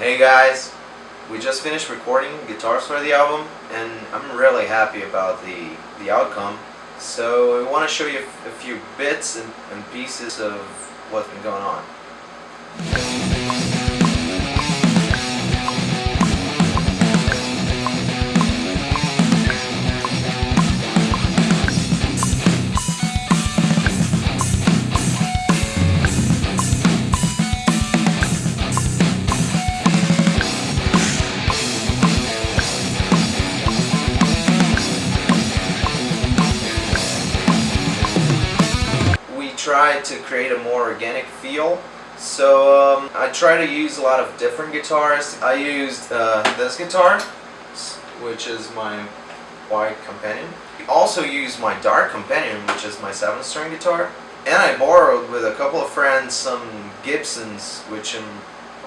Hey guys, we just finished recording guitars for the album and I'm really happy about the, the outcome. So I want to show you a few bits and, and pieces of what's been going on. Tried to create a more organic feel. So um, I try to use a lot of different guitars. I used uh, this guitar, which is my white companion. I also used my dark companion, which is my seven string guitar. And I borrowed with a couple of friends some Gibsons, which I'm,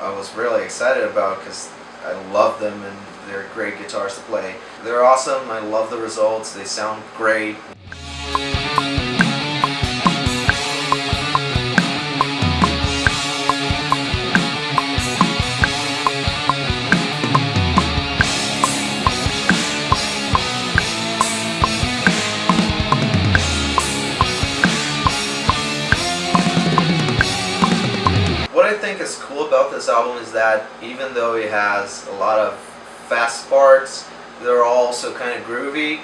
I was really excited about because I love them and they're great guitars to play. They're awesome, I love the results, they sound great. What I think is cool about this album is that even though it has a lot of fast parts, they're also kind of groovy.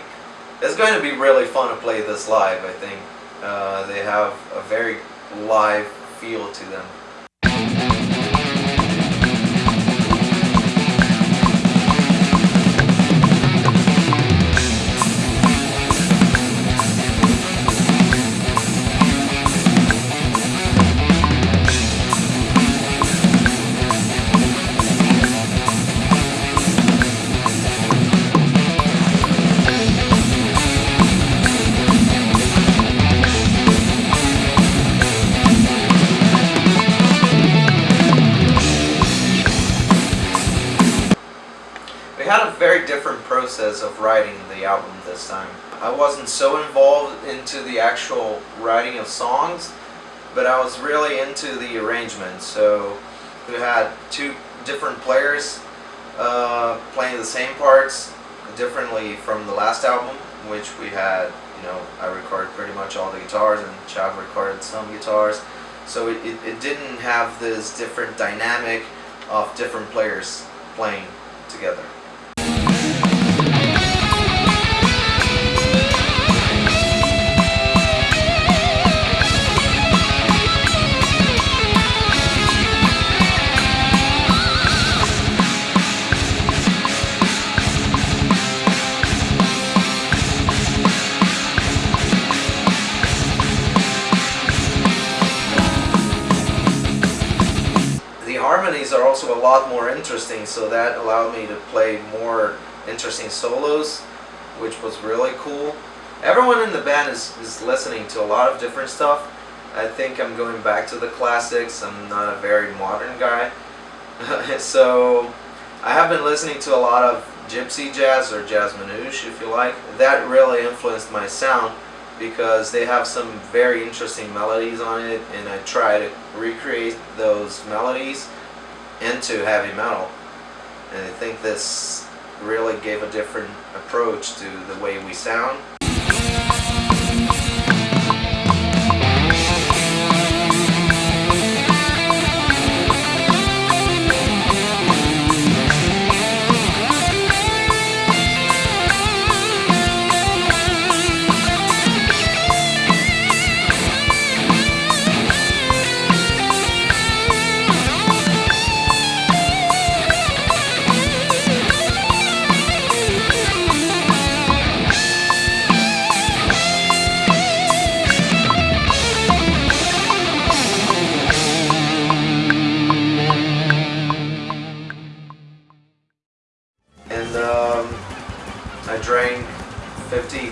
It's going to be really fun to play this live, I think. Uh, they have a very live feel to them. Very different process of writing the album this time. I wasn't so involved into the actual writing of songs, but I was really into the arrangement. So we had two different players uh, playing the same parts differently from the last album, which we had, you know, I recorded pretty much all the guitars and Chav recorded some guitars. So it, it, it didn't have this different dynamic of different players playing together. Harmonies are also a lot more interesting, so that allowed me to play more interesting solos, which was really cool. Everyone in the band is, is listening to a lot of different stuff. I think I'm going back to the classics. I'm not a very modern guy. so I have been listening to a lot of gypsy jazz or jazz manouche if you like. That really influenced my sound because they have some very interesting melodies on it and I try to recreate those melodies into heavy metal and I think this really gave a different approach to the way we sound.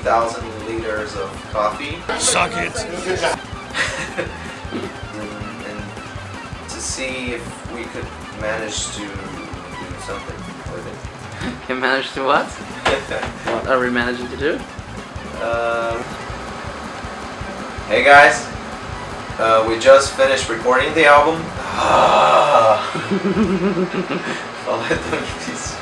50,000 liters of coffee. Suck it. and, and to see if we could manage to do something with it. You managed to what? What are we managing to do? Um, hey guys, uh, we just finished recording the album. Ah. I'll let them be